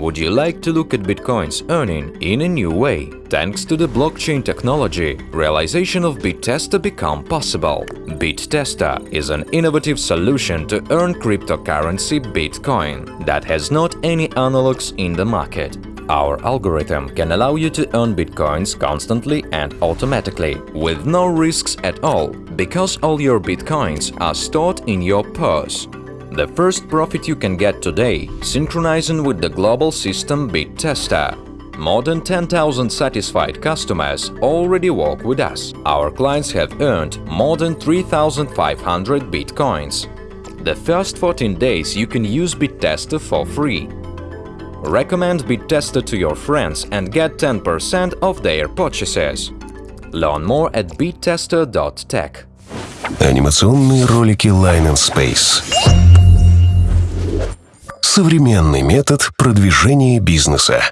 Would you like to look at Bitcoin's earning in a new way? Thanks to the blockchain technology, realization of BitTester become possible. BitTester is an innovative solution to earn cryptocurrency Bitcoin that has not any analogs in the market. Our algorithm can allow you to earn bitcoins constantly and automatically, with no risks at all, because all your bitcoins are stored in your purse. The first profit you can get today, synchronizing with the global system BitTester. More than 10,000 satisfied customers already work with us. Our clients have earned more than 3,500 bitcoins. The first 14 days you can use BitTester for free. Recommend BitTester to your friends and get 10% of their purchases. Learn more at bittester.tech. Анимационные ролики Line and Space. Современный метод продвижения бизнеса.